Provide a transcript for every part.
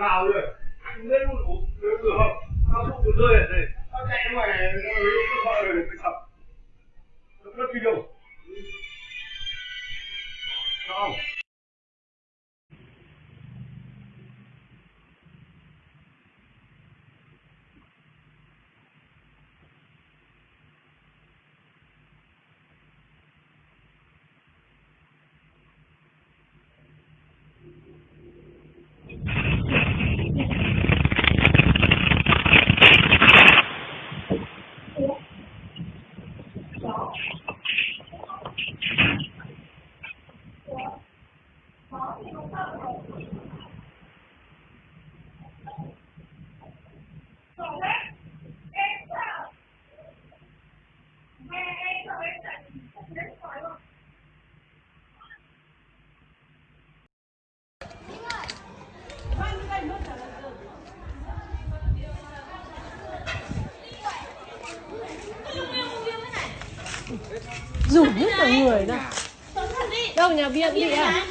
tường rồi lên một ủ được cửa không tao không được rơi ở đây. Tao chạy ngoài này, nó 好，我好，你们站好，走开。Rủ hết cả người ra đâu nhà biên đi à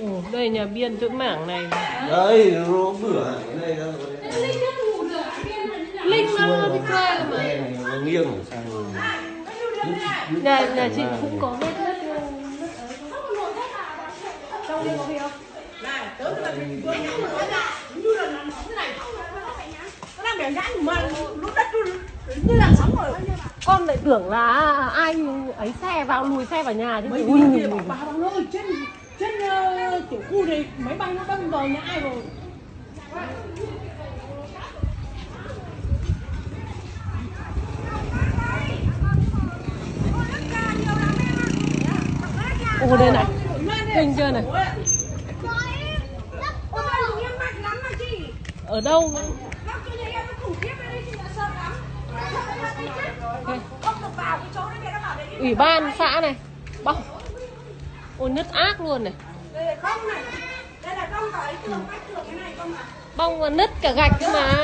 Ồ, đây nhà biên chỗ mảng này đấy nó bửa cái này linh nó đi chơi mà này nó nghiêng ở sang rồi nhà nhà chị cũng có vết nứt trong đây có gì không con lại tưởng là ai ấy xe vào lùi xe vào nhà chứ mấy ui, kia bảo bà đồng ơi trên trên ờ, tiểu khu này máy bay nó đâm vào nhà ai rồi ồ đây này kinh chưa này ở đâu ủy ban xã này. Bong ôi nứt ác luôn này. Bong và nứt cả gạch cơ mà